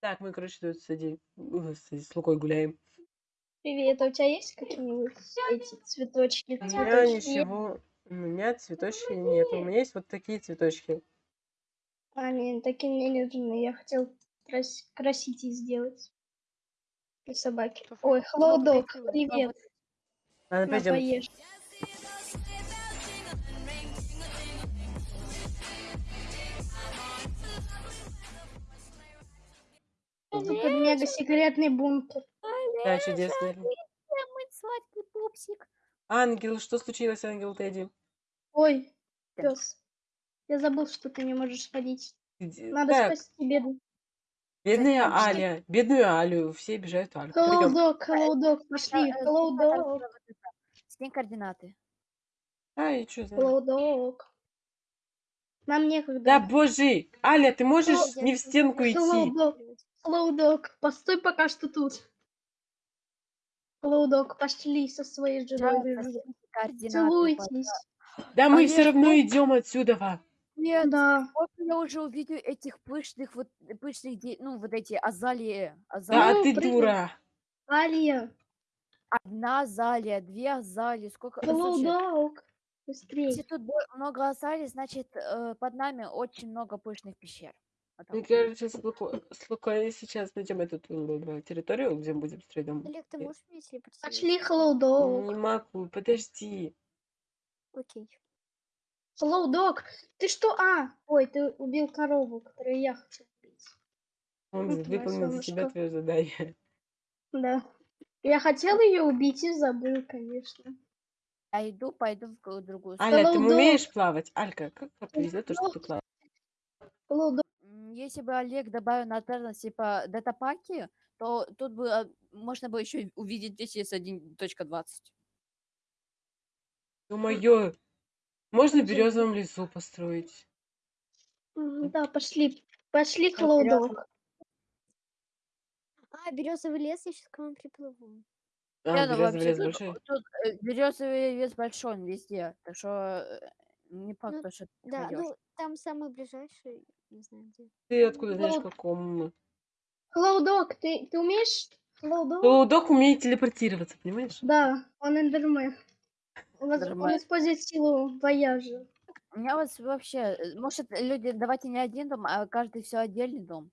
Так, мы, короче, тут с, Эди- э, с, с Лукой гуляем. Привет, а у тебя есть какие-нибудь эти цветочки? У меня Цветочки? ничего, у меня цветочки нет. У меня есть вот такие цветочки. А, нет, такие мне не нужны. Я хотел крас- красить их сделать. Для собаки. Ой, туф- привет. Ладно, На, пойдем. поешь. Тут мега секретный бункер. Да, чудесно. Ангел, что случилось, Ангел Тедди? Ой, пес. Я забыл, что ты не можешь ходить. Надо Так, спасти беду. бедная? Аля, бедную Алю, все обижают Алю. Пойдем. Холодок, холодок, пошли. Э, Холодок, Скинь координаты. А, и что знаю. холодок. Нам некогда. Да боже, Аля, ты можешь не в стенку идти? Холодок, холодок. Постой пока что тут. Холодок, пошли со своей женой. Целуйтесь. Да мы Олег, все равно идем отсюда. во. Нет, Да. вот я уже увидел этих пышных, вот пышных, ну вот эти азалии. Да, азалии. Ну, ты прыгай. дура. Алия, Одна азалия, две азалии. Сколько? слушай, холодок. Если Быстрее. тут много азалий, значит э, под нами очень много пышных пещер. Так Мы, вот. короче, с Лукой, с Лукой сейчас найдем эту э, территорию, где мы будем строить дом. Олег, ты Э, можешь мне телепортировать? Пошли, холодок. Не могу, подожди. Окей. Холодок. Ты что? А, ой, ты убил корову, которую я хочу убить. Он Вот твоя выполнил за тебя солнышко. твое задание. Да. Я хотел ее убить и забыл, конечно. Я иду, пойду в г- другую Аля, ты умеешь плавать? Алька, как как повезет то, что ты плаваешь? Холодок. М, Если бы Олег добавил на Тернос типа датапаки, то тут бы а, можно было еще увидеть весь с 1.20. Ё-моё, можно в березовом лесу построить? Да, пошли. Пошли, вперёд. холодок. А, березовый лес, я сейчас к вам приплыву. А, Не, ну березовый вообще лес тут, большой? тут э, березовый лес большой, он везде. Так что э, не факт, Ну, то, что ты Да, ну там самый ближайший, не знаю где. Ты откуда знаешь, Холод- каком? Холодок, ты, ты умеешь? Холодок? Лоудок умеет телепортироваться, понимаешь? Да, он эндермен. Он, использует силу вояжа. У меня вот вообще, э, может, люди, давайте не один дом, а каждый все отдельный дом.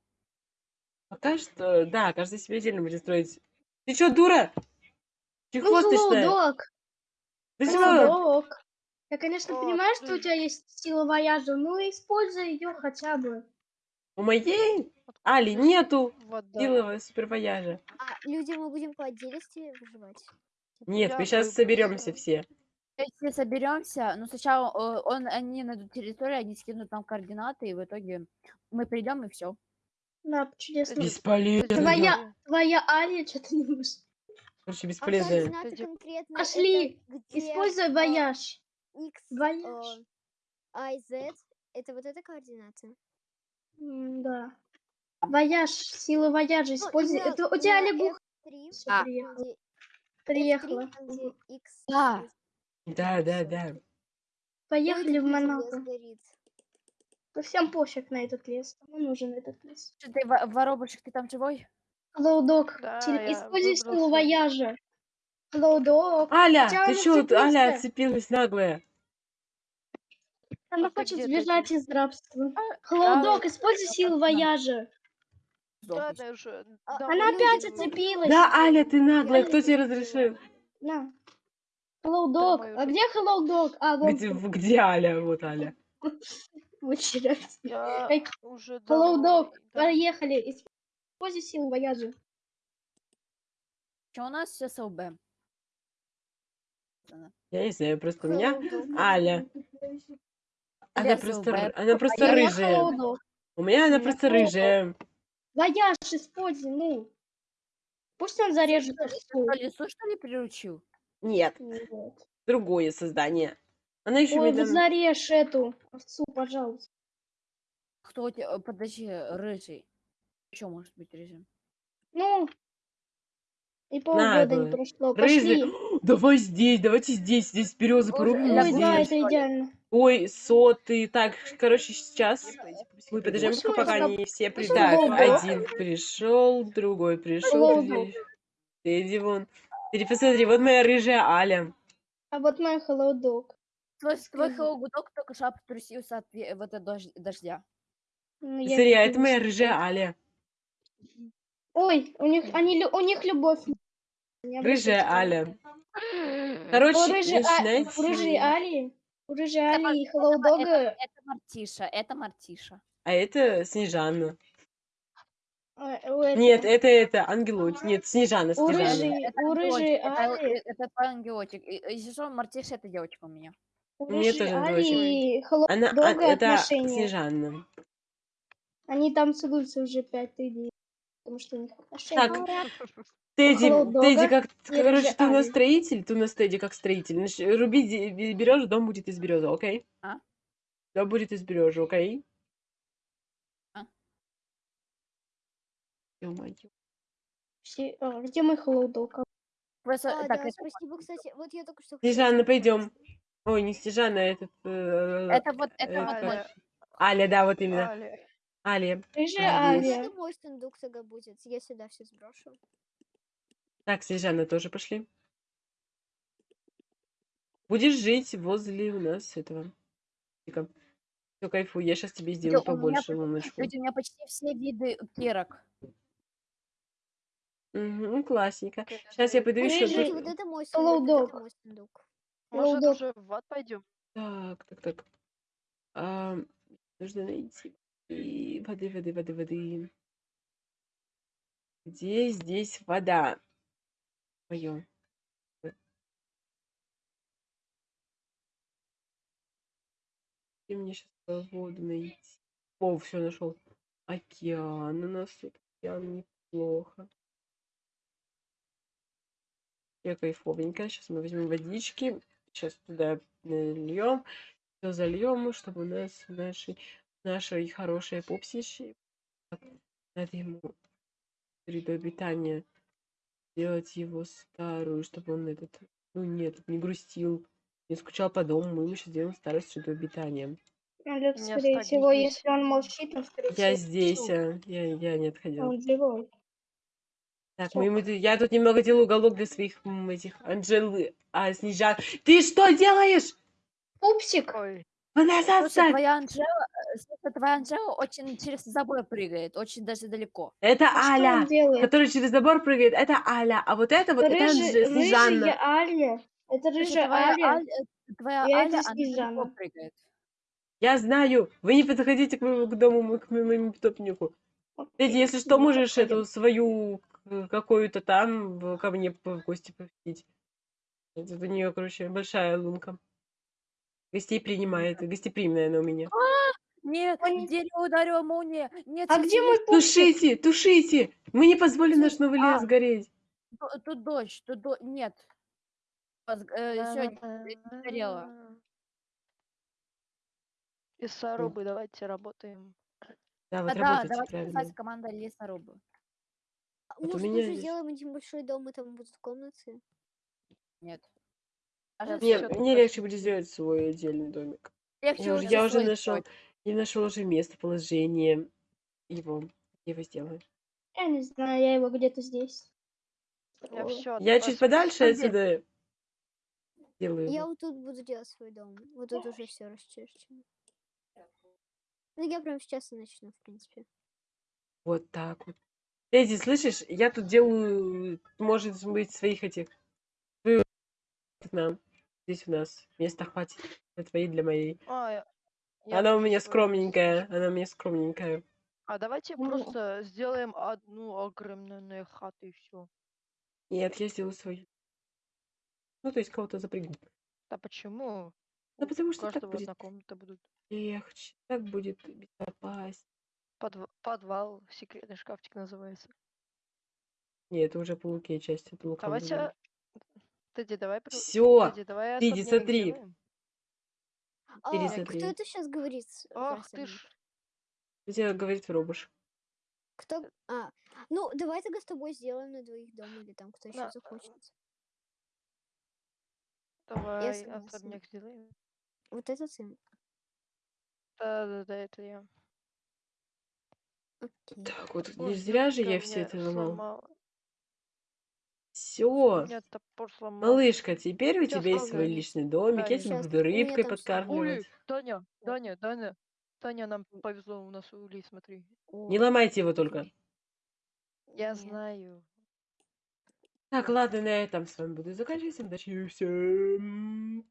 Пока что, да, каждый себе отдельно будет строить. Ты чё, дура? Ну, Чехвосточная? холодок. Ты чё? Я, конечно, О, понимаю, что у тебя есть сила вояжа, но используй ее хотя бы. У моей Али нету Вода. силового супервояжа. А люди мы будем по отдельности выживать? Нет, Я мы сейчас соберемся все. Если соберемся, ну сначала э, он, они найдут территорию, они скинут нам координаты, и в итоге мы придем и все. Да, чудесно. Бесполезно. Твоя, твоя Алия что-то не может. Короче, А бесполезно. конкретно Пошли, это где, Используй а, вояж. X, Вояж. а, I, Z, это вот эта координаты? М, Да. Вояж, сила вояжа используй. именно Это у тебя лягуха F3, Всё, А. приехала. Приехала. F3, там, где X. Да. Да, да, да. Поехали в тут лес Монако. Да всем пофиг на этот лес. Кому нужен этот лес? Что ты, во- воробушек, ты там живой? Лоудок, Да, теле- используй силу вояжа. Лоудок. Аля, ты цепился. Аля отцепилась наглая? Она А хочет сбежать из рабства. Лоудок, используй силу вояжа. Да, Сдохнешь. да, уже. А, да, Она опять отцепилась. Да, Аля, ты наглая, кто тебе разрешил? На. Hello, Dog. А где Hello, Dog? А, вон Где, где Аля? Вот Аля. уже Hello, Dog. да. Поехали. Используй силу вояжа. Что у нас все СЛБ? Я не знаю, просто у меня. Аля. Она просто, она просто А я рыжая. У меня она Я просто Hello, рыжая. Вояж используй, ну. Пусть он зарежет. Что, лесу, что ли, приручил? Нет, Вот. другое создание. Она еще Ой, медленно... зарежь эту овцу, пожалуйста. Кто у тебя, подожди, рыжий. Еще может быть рыжим. Ну. И полгода не прошло. Рыжий. Пошли. Давай здесь, давайте здесь, здесь березы порубим. здесь. да, это что идеально. Ой, сотый. Так, короче, сейчас мы подождем, пока они все придут. Так, один пришел, другой пришел. Тедди вон. Ты посмотри, вот моя рыжая Аля. А вот мой Hello Dog. Твой, твой холодок только что обтрусился от вот этого дож- дождя. Ну, Смотри, а не это моя рыжая Аля. Ой, у них, они, у них любовь. Не Рыжая. Аля. Короче, А- у рыжей Али, у рыжей Это и это Hello ма- Dog Это, это Мартиша, это Мартиша. А это Снежана. э, у этого- Нет, это это Ангелочек. Нет, Снежана, У Снежана. рыжей- Это у ангелочек, рыжей это, Али- э, это твой ангелочек. И- и Если что, Мартиша это девочка у меня. у Мне рыжей тоже Али и Hello Она, а, Dog это отношения. Снежана. Они там целуются уже пятый день. Потому что у них отношения. Так, Тедди, Тедди, как, короче, ты у нас строитель, ты у нас Тедди как строитель. Значит, руби берешь, дом будет из березы, окей? А? Дом будет из березы, окей? А? Ё-моё. Все- а, где мой Dog? Просто, А, так, да, это, спасибо, кстати. Вот я только что... Снежана, пойдем. Ой, не Снежана, а этот... э, это вот, это вот мой. это- Аля, да, вот именно. Али. Аля. Рыжая Молодец. Али. Это мой сундук тогда будет. Я сюда все сброшу. Так, Снежана тоже пошли. Будешь жить возле у нас этого. Все, кайфуй, я сейчас тебе сделаю у меня побольше луночку. Ведь у меня почти все виды кирок. Мгм, классненько. Окей, Сейчас я пойду еще... Рыжий- Кстати, вот это мой сундук, вот мой сундук. Может, уже в ад пойдем? Так, так, так. А, нужно найти и воды, воды, воды, воды. Где здесь вода? Мое. Где мне сейчас воду найти? О, все нашел. Океан. У нас тут океан неплохо. Я кайфовенько. Сейчас мы возьмем водички. Сейчас туда нальем. Все зальем, чтобы у нас наши, нашей хорошей попсищи надо ему среду обитания сделать его старую, чтобы он этот, ну нет, не грустил, не скучал по дому, мы ему сейчас сделаем старую среду обитания. Меня скорее всего, здесь. если он молчит, он, скорее Я всего, здесь, а, я, я не отходила. Он живой. Так, мы ему, я тут немного делаю уголок для своих м, этих Анжелы, а Снежан. Ты что делаешь? Пупсик! Ой, назад Слушай, твоя Анжела, слушай, твоя Анжела очень через забор прыгает, очень даже далеко. Это А что Аля, который через забор прыгает. Это Аля, а вот это вот, это Рыжий- Анже- Снежанна. рыжая Аля. Это рыжая твоя Аля. Аля, э, твоя И это Аля, она далеко Снежана. прыгает. Я знаю, вы не подходите к моему к дому, к моему питомнику. Эдди, если что, можешь эту свою какую-то там ко мне в гости посетить. Это у нее, короче, большая лунка. Гостей принимает, гостеприимная она у меня. Нет, Он- в дерево ударила молния. Нет, А где мой пупсик? Тушите, тушите! Мы не позволим наш новый А. лес гореть. Тут, тут дождь, тут до... нет. Сегодня сгорело. Лесорубы, давайте работаем. Да, вот А, да, давайте правильно. писать команда лесорубы. А Вот у Может, меня тоже есть. сделаем один большой дом, и там будут комнаты? Нет. Мне, всё всё- мне легче будет сделать свой отдельный домик. легче Я уже, я уже нашел, я нашел уже местоположение его. Я его сделаю. Я не знаю, я его где-то здесь. Я О, все. Я чуть подальше Где? отсюда делаю. Я вот тут буду делать свой дом. Вот тут уже все расчищено. Ну, я прям сейчас и начну, в принципе. Вот так вот. Эдди, слышишь, я тут делаю, может быть, своих этих. Нам. Здесь у нас места хватит. Для твоей, для моей. А, я- Она у меня скромненькая. Она у меня скромненькая. А давайте Ну. просто сделаем одну огромную хату и все. Нет, я сделаю свою. Ну, то есть кого-то запрягу. Да почему? Да потому что так будет будет. легче. Так будет безопаснее. Подв- Подвал, секретный шкафчик называется. Нет, это уже полукей часть. Это луком Давайте. Тедди, давай. Все. Тедди, давай смотри. А, кто это сейчас говорит? Ах ты ж. Где говорит Робуш. Кто? А, ну, давай тогда с тобой сделаем на двоих дом, или там кто еще Да. захочет. Давай согласна. особняк сделаем. Вот этот сын. Да-да-да, это я. Окей. Так, вот Ой, не зря же я все мне это ломал. сломало. Все. Малышка, теперь у Щас тебя есть свой личный домик, я Дальше. тебя Щас, буду рыбкой там всё. подкармливать. Ули, Таня, Таня, Таня. Таня, нам повезло, у нас улей, смотри. Не ломайте его только. Я Нет. знаю. Так, ладно, на этом с вами буду заканчивать. Всем удачи, всем